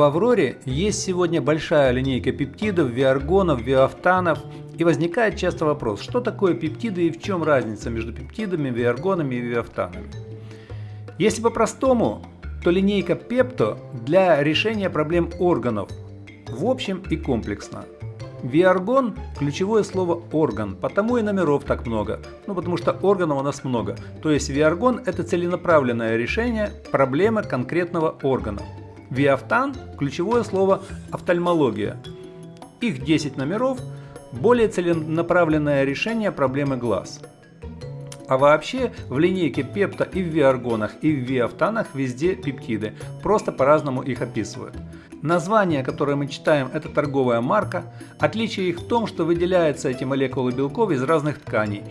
В Авроре есть сегодня большая линейка пептидов, виаргонов, виафтанов, и возникает часто вопрос, что такое пептиды и в чем разница между пептидами, виаргонами и виафтанами. Если по-простому, то линейка пепто для решения проблем органов в общем и комплексно. Виаргон – ключевое слово «орган», потому и номеров так много, ну потому что органов у нас много. То есть виаргон – это целенаправленное решение проблемы конкретного органа. Виафтан – ключевое слово «офтальмология». Их 10 номеров – более целенаправленное решение проблемы глаз. А вообще в линейке пепта и в виаргонах, и в виафтанах везде пептиды, просто по-разному их описывают. Название, которое мы читаем, это торговая марка. Отличие их в том, что выделяются эти молекулы белков из разных тканей.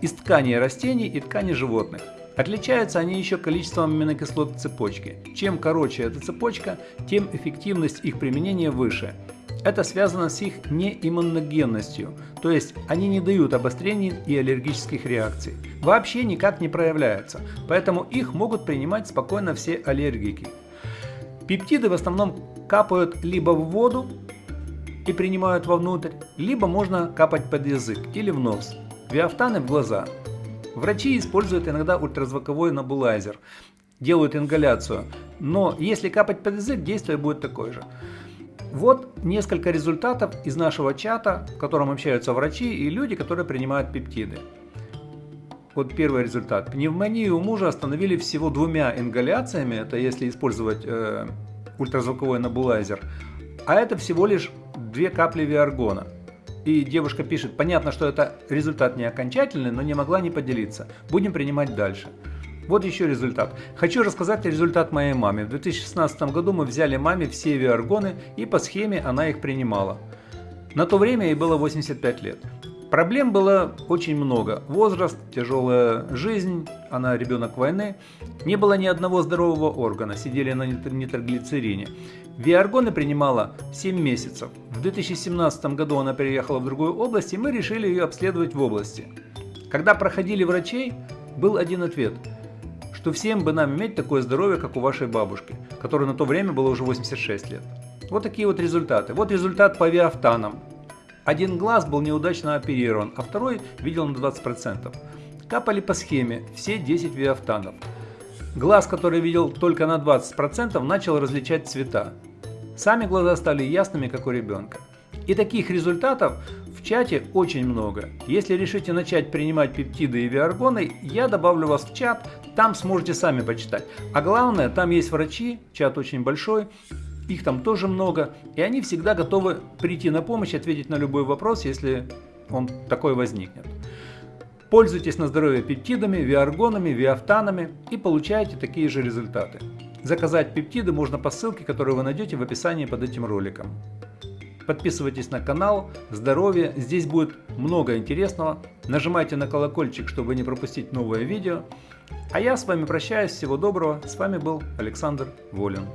Из тканей растений и тканей животных. Отличаются они еще количеством аминокислот цепочки. Чем короче эта цепочка, тем эффективность их применения выше. Это связано с их неиммуногенностью, то есть они не дают обострений и аллергических реакций. Вообще никак не проявляются, поэтому их могут принимать спокойно все аллергики. Пептиды в основном капают либо в воду и принимают вовнутрь, либо можно капать под язык или в нос. Виафтаны в глаза. Врачи используют иногда ультразвуковой набулайзер, делают ингаляцию, но если капать под язык, действие будет такое же. Вот несколько результатов из нашего чата, в котором общаются врачи и люди, которые принимают пептиды. Вот первый результат. Пневмонию у мужа остановили всего двумя ингаляциями, это если использовать э, ультразвуковой набулайзер, а это всего лишь две капли виаргона. И девушка пишет, понятно, что это результат не окончательный, но не могла не поделиться. Будем принимать дальше. Вот еще результат. Хочу рассказать результат моей маме. В 2016 году мы взяли маме все виаргоны и по схеме она их принимала. На то время ей было 85 лет. Проблем было очень много. Возраст, тяжелая жизнь, она ребенок войны. Не было ни одного здорового органа, сидели на нитроглицерине. Виаргоны принимала 7 месяцев. В 2017 году она переехала в другую область, и мы решили ее обследовать в области. Когда проходили врачей, был один ответ – что всем бы нам иметь такое здоровье, как у вашей бабушки, которой на то время было уже 86 лет. Вот такие вот результаты. Вот результат по виафтанам. Один глаз был неудачно оперирован, а второй видел на 20%. Капали по схеме все 10 виафтанов. Глаз, который видел только на 20%, начал различать цвета. Сами глаза стали ясными, как у ребенка. И таких результатов в чате очень много. Если решите начать принимать пептиды и виаргоны, я добавлю вас в чат, там сможете сами почитать. А главное, там есть врачи, чат очень большой, их там тоже много, и они всегда готовы прийти на помощь, ответить на любой вопрос, если он такой возникнет. Пользуйтесь на здоровье пептидами, виаргонами, виафтанами и получаете такие же результаты. Заказать пептиды можно по ссылке, которую вы найдете в описании под этим роликом. Подписывайтесь на канал, здоровье, здесь будет много интересного. Нажимайте на колокольчик, чтобы не пропустить новое видео. А я с вами прощаюсь, всего доброго, с вами был Александр Волин.